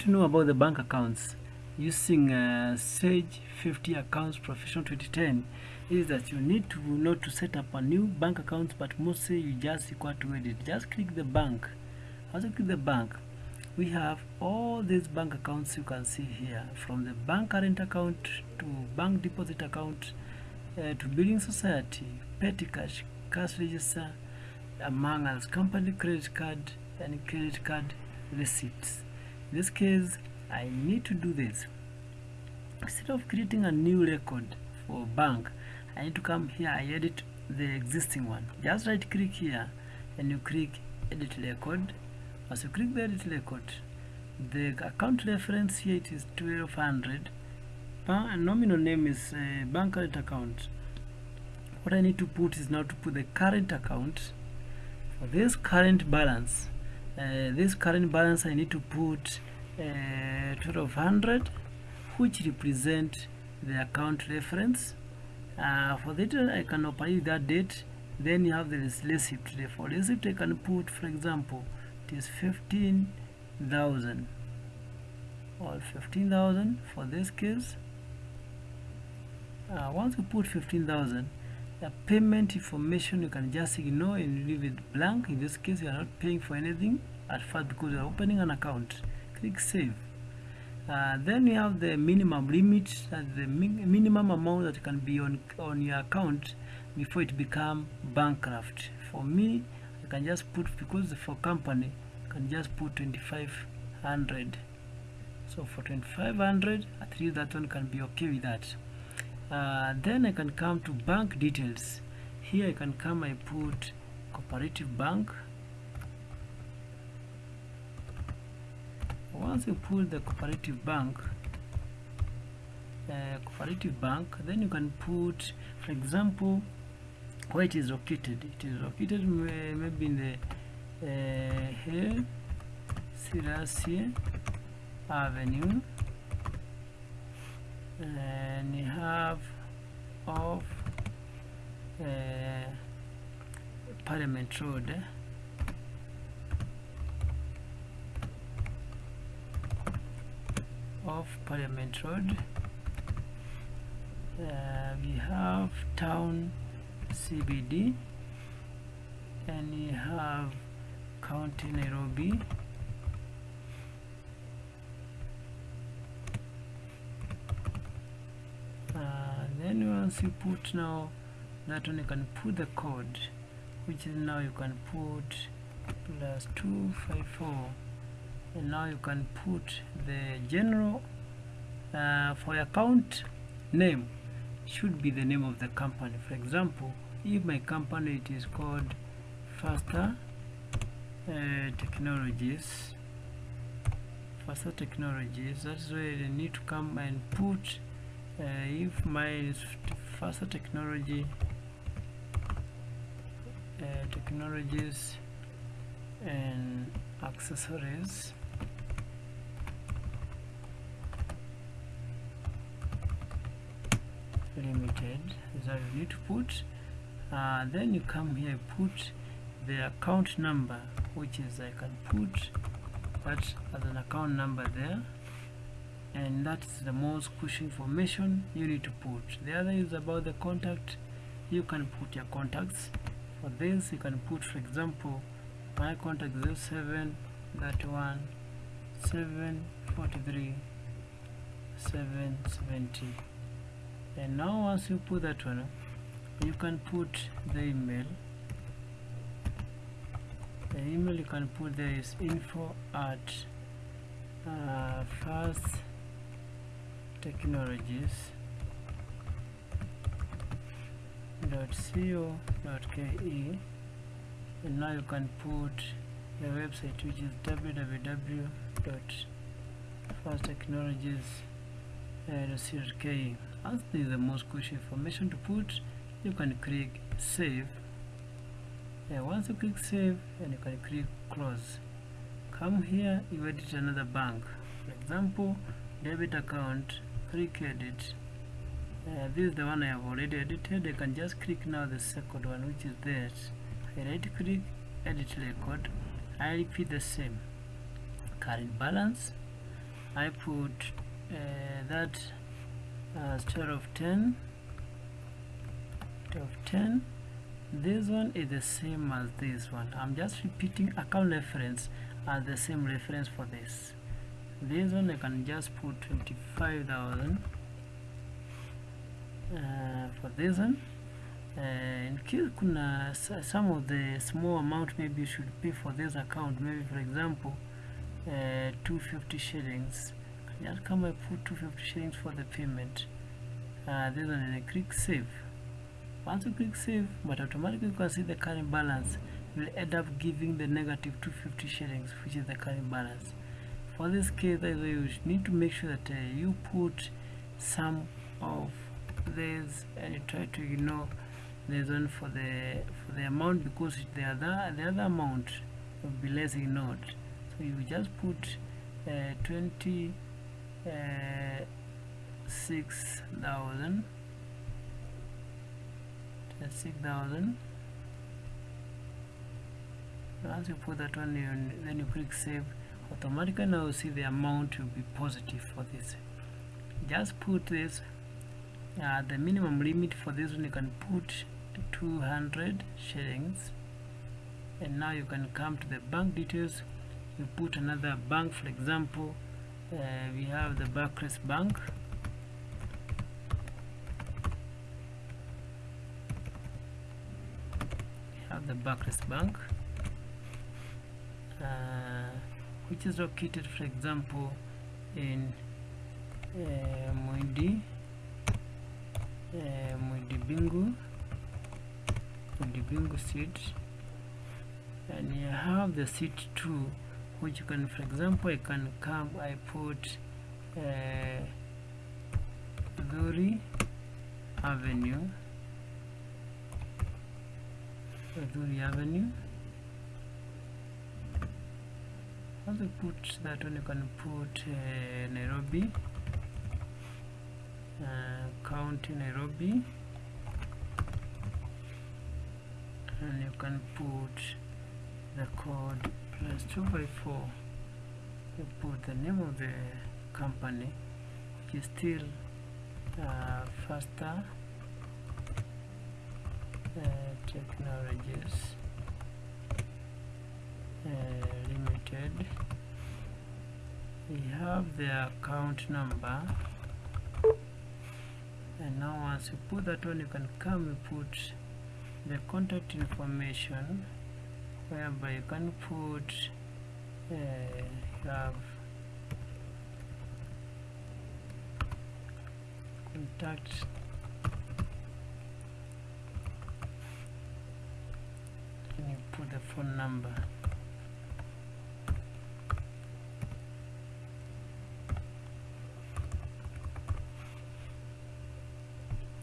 to know about the bank accounts. Using uh, Sage 50 Accounts Professional 2010 is that you need to know to set up a new bank account but mostly you just require to edit just click the bank. You click the bank we have all these bank accounts you can see here from the bank current account to bank deposit account uh, to building society petty cash cash register among others company credit card and credit card receipts in this case I need to do this. Instead of creating a new record for bank I need to come here I edit the existing one. Just right click here and you click edit record. As you click the edit record the account reference here it is 1200 uh, nominal name is uh, bank current account. What I need to put is now to put the current account. For this current balance uh, this current balance I need to put a total of 100 which represent the account reference. Uh, for that I can operate that date. Then you have the receipt. For receipt I can put for example it is 15,000 or 15,000 for this case. Uh, once you put 15,000 the payment information you can just ignore and leave it blank. In this case you are not paying for anything. At first because you are opening an account. Click save. Uh, then you have the minimum limit that the min minimum amount that can be on on your account before it become bankrupt. For me I can just put because for company I can just put 2500 so for 2500 at least that one can be okay with that uh, then I can come to bank details. Here I can come I put cooperative bank. Once you put the cooperative bank uh, cooperative bank then you can put for example where it is located. It is located maybe in the uh, here Siracia Avenue and you have of uh, Parliament Road of Parliament Road uh, we have town CBD and we have county Nairobi uh, then once you put now that one you can put the code which is now you can put plus 254 and now you can put the general uh, for account name should be the name of the company. For example if my company it is called faster uh, technologies. Faster technologies that's where I need to come and put uh, if my faster technology uh, technologies and accessories limited is that you need to put? Uh, then you come here put the account number which is I can put that as an account number there and that's the most crucial information you need to put. The other is about the contact. You can put your contacts. For this you can put for example my contact 07 31 743 770 and now once you put that one you can put the email. The email you can put there is info at uh, fast technologies. dot co ke and now you can put the website which is www dot fast uh, ke as this is the most crucial information to put. You can click save. Yeah, once you click save and you can click close. Come here you edit another bank. For example debit account click edit uh, this is the one I have already edited. I can just click now the second one which is that. I right click edit record. I repeat the same. Current balance. I put uh, that as 12 of 10 of 10 this one is the same as this one. I'm just repeating account reference as the same reference for this this one I can just put 25,000 uh, for this one. Uh, in case kuna some of the small amount maybe you should pay for this account. Maybe for example uh, 250 shillings. Just come and put 250 shillings for the payment? Uh, this one and I click save. Once you click save but automatically you can see the current balance will end up giving the negative 250 shillings which is the current balance for this case you need to make sure that uh, you put some of this and you try to ignore this one for the for the amount because the other the other amount will be less ignored. So you just put uh, 20 uh, 6000 6000 once you put that one in, then you click save automatically now you see the amount will be positive for this. Just put this uh, the minimum limit for this one you can put 200 shillings. And now you can come to the bank details. You put another bank for example uh, we have the Barclays Bank. We have the Barclays Bank. Uh, which is located for example in uh, Muindi uh, Muindi Mbingu Muindi Mbingu seat and you have the seat 2 which you can for example I can come I put uh, Dhuri Avenue. Dhuri Avenue once you put that one you can put uh, Nairobi uh, county Nairobi. And you can put the code plus 2 by 4 you put the name of the company which is still uh, faster uh, technologies limited. We have the account number. And now once you put that one you can come and put the contact information whereby you can put uh, you have contact and you put the phone number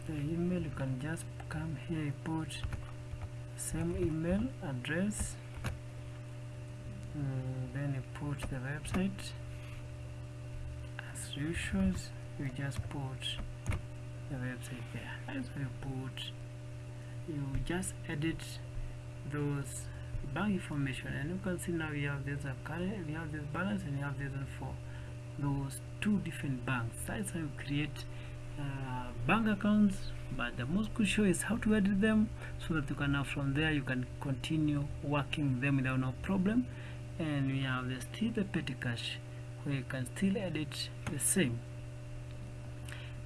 the email you can just come here you put same email address mm, then you put the website. As usual you just put the website there as you put you just edit those bank information and you can see now we have this current we have this balance and we have this for those two different banks. That's how you create uh, bank accounts but the most crucial is how to edit them so that you can now from there you can continue working them without no problem. And we have the still the petty cash where you can still edit the same.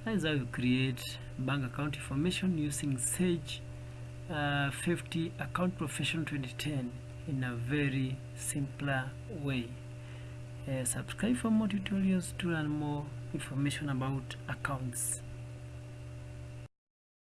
That is how you create bank account information using Sage uh, 50 account profession 2010 in a very simpler way. Uh, subscribe for more tutorials to learn more information about accounts